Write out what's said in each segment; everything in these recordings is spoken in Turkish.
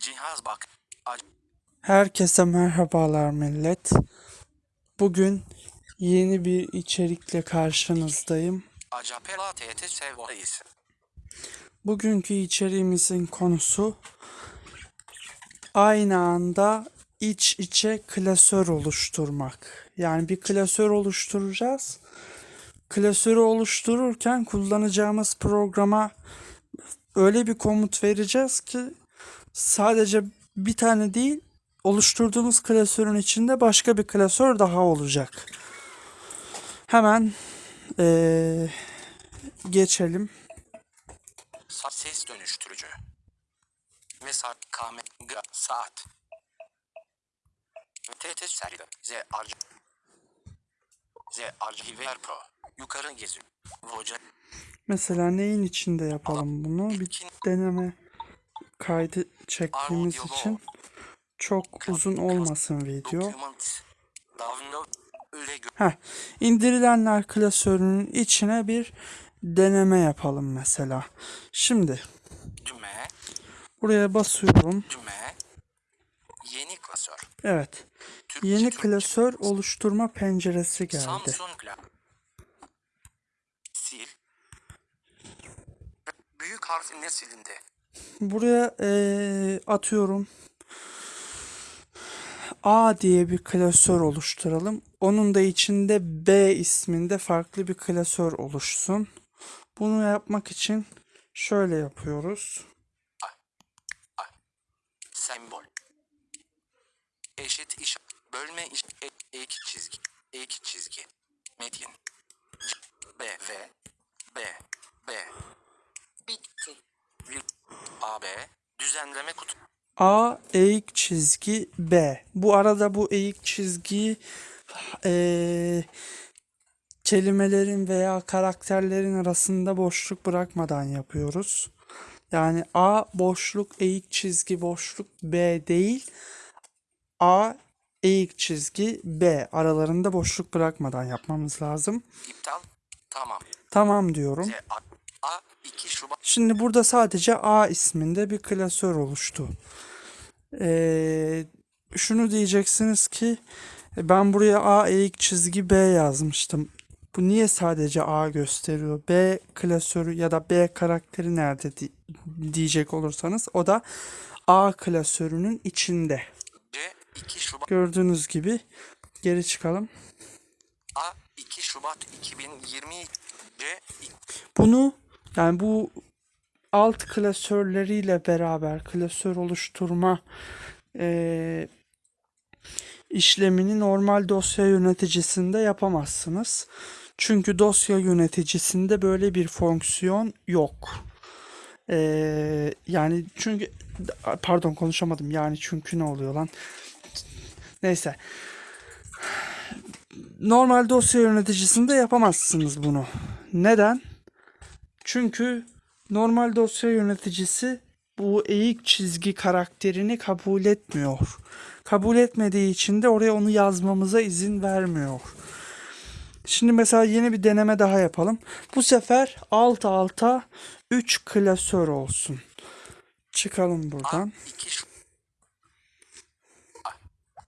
Cihaz bak. Herkese merhabalar millet. Bugün yeni bir içerikle karşınızdayım. Bugünkü içeriğimizin konusu aynı anda iç içe klasör oluşturmak. Yani bir klasör oluşturacağız. Klasörü oluştururken kullanacağımız programa öyle bir komut vereceğiz ki sadece bir tane değil oluşturduğumuz klasörün içinde başka bir klasör daha olacak. Hemen eee, geçelim. Ses dönüştürücü. Ve saat kame saat. TT seride. Z arc. Z archiver pro. Yukarı geziyor. Voca. Mesela neyin içinde yapalım bunu? Bir deneme kaydı çektiğimiz için çok uzun olmasın video. Heh, indirilenler klasörünün içine bir deneme yapalım mesela. Şimdi buraya basıyorum. Yeni klasör. Evet. Yeni klasör oluşturma penceresi geldi. Büyük harfle silindi. Buraya eee, atıyorum. A diye bir klasör oluşturalım. Onun da içinde B isminde farklı bir klasör oluşsun. Bunu yapmak için şöyle yapıyoruz. Sembol. Eşit iş. Bölme iş. E, ek çizgi. Ek çizgi. Metin. B, V. B. B. Bitti. Vir. A, B. Düzenleme kutu. A eğik çizgi B. Bu arada bu eğik çizgiyi eee, kelimelerin veya karakterlerin arasında boşluk bırakmadan yapıyoruz. Yani A boşluk eğik çizgi boşluk B değil. A eğik çizgi B aralarında boşluk bırakmadan yapmamız lazım. İptal. Tamam. Tamam diyorum. Z, A, A 2 Şubat. Şimdi burada sadece A isminde bir klasör oluştu. Ee, şunu diyeceksiniz ki ben buraya A eğik çizgi B yazmıştım. Bu niye sadece A gösteriyor? B klasörü ya da B karakteri nerede di- diyecek olursanız o da A klasörünün içinde. C 2 Şubat. Gördüğünüz gibi geri çıkalım. A 2 Şubat 2020. C Bunu yani bu alt klasörleriyle beraber klasör oluşturma eee, işlemini normal dosya yöneticisinde yapamazsınız. Çünkü dosya yöneticisinde böyle bir fonksiyon yok. Eee, yani çünkü pardon konuşamadım. Yani çünkü ne oluyor lan? Neyse. Normal dosya yöneticisinde yapamazsınız bunu. Neden? Çünkü normal dosya yöneticisi bu eğik çizgi karakterini kabul etmiyor. Kabul etmediği için de oraya onu yazmamıza izin vermiyor. Şimdi mesela yeni bir deneme daha yapalım. Bu sefer alt alta 3 klasör olsun. Çıkalım buradan. 2 Şubat.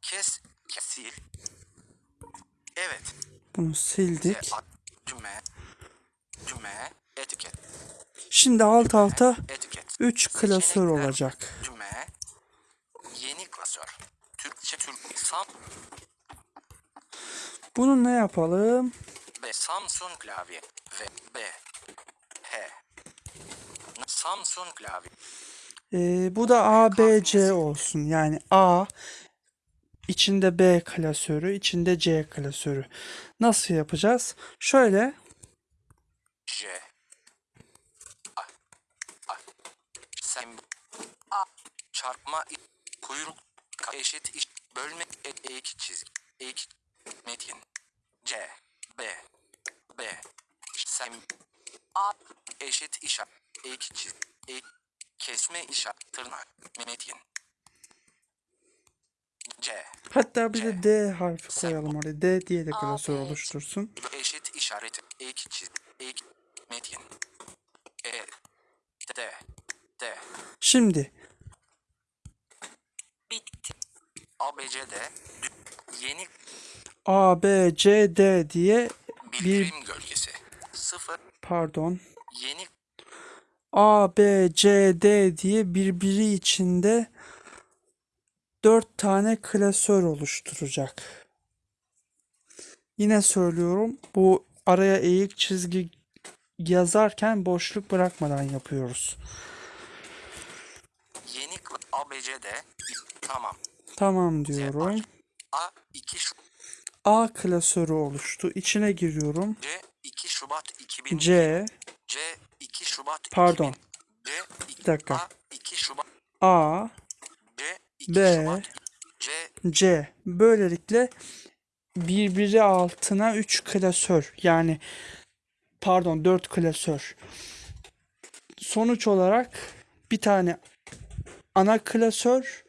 Kes. Kesil. Evet. Bunu sildik. A, düğme. Etiket. Şimdi alt alta Etiket. 3 klasör olacak. Düğme. Yeni klasör. Türkçe Türk. Sam Bunu ne yapalım? ve Samsung klavye. Ve B. H. Samsung klavye. Ee, bu da A, B, C olsun. Yani A içinde B klasörü, içinde C klasörü. Nasıl yapacağız? Şöyle J. A. A. Sem. A. Çarpma. Kuyruk. Eşit iş. Bölme. E, ek çizgi. Ek. Metin. C. B. B. Sem. A. Eşit işaret. Ek çizgi. Ek. Kesme işaret. Tırnak. Metin. C. hatta bir de D harfi koyalım oraya. D diye de klasör oluştursun. Eşit işareti. Ek çizgi. Ek. Metin. Şimdi ABC'de dü- yeni A, B, C, D diye bildirim gölgesi. 0 pardon yeni A, B, C, D diye birbiri içinde dört tane klasör oluşturacak. Yine söylüyorum bu araya eğik çizgi yazarken boşluk bırakmadan yapıyoruz. ABC'de tamam. Tamam diyorum. A 2 Şu- A klasörü oluştu. İçine giriyorum. C 2 Şubat 2000 C, C 2 Şubat Pardon. 2000 C 2 Bir dakika. A 2 Şubat A, C 2 B, Şubat C C. Böylelikle birbiri altına 3 klasör yani pardon 4 klasör. Sonuç olarak bir tane ana klasör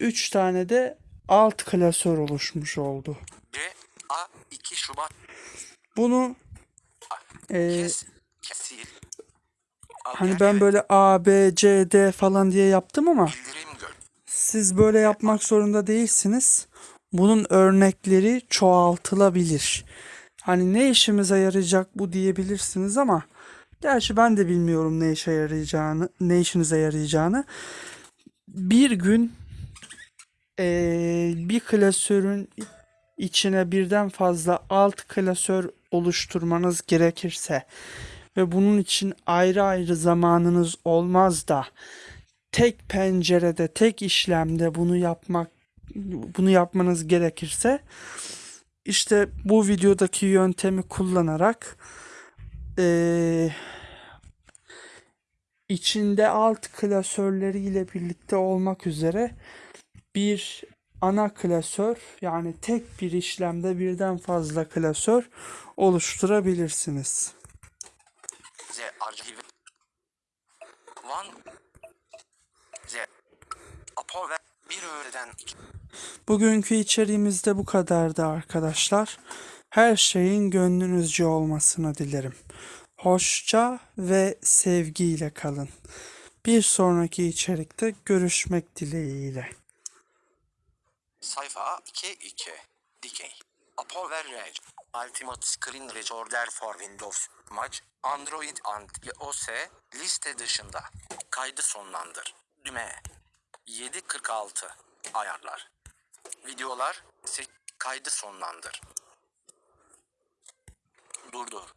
3 tane de alt klasör oluşmuş oldu. C A 2 Şubat Bunu e, kes kesil hani ben böyle A, B, C, D falan diye yaptım ama Siz böyle yapmak zorunda değilsiniz. Bunun örnekleri çoğaltılabilir. Hani ne işimize yarayacak bu diyebilirsiniz ama gerçi ben de bilmiyorum ne işe yarayacağını, ne işinize yarayacağını. Bir gün eee, bir klasörün içine birden fazla alt klasör oluşturmanız gerekirse ve bunun için ayrı ayrı zamanınız olmaz da tek pencerede, tek işlemde bunu yapmak bunu yapmanız gerekirse işte bu videodaki yöntemi kullanarak eee, içinde alt klasörleriyle birlikte olmak üzere bir ana klasör yani tek bir işlemde birden fazla klasör oluşturabilirsiniz. Z arşivi Van Z Apo ve bir öğleden iki Bugünkü içeriğimiz de bu kadardı arkadaşlar. Her şeyin gönlünüzce olmasını dilerim. Hoşça ve sevgiyle kalın. Bir sonraki içerikte görüşmek dileğiyle. sayfa 2 2 dikey. Apo ve Reg. Ultimate Screen Recorder for Windows. Mac Android and iOS liste dışında. Kaydı sonlandır. Düğme. 746 ayarlar. Videolar kaydı sonlandır. Durdur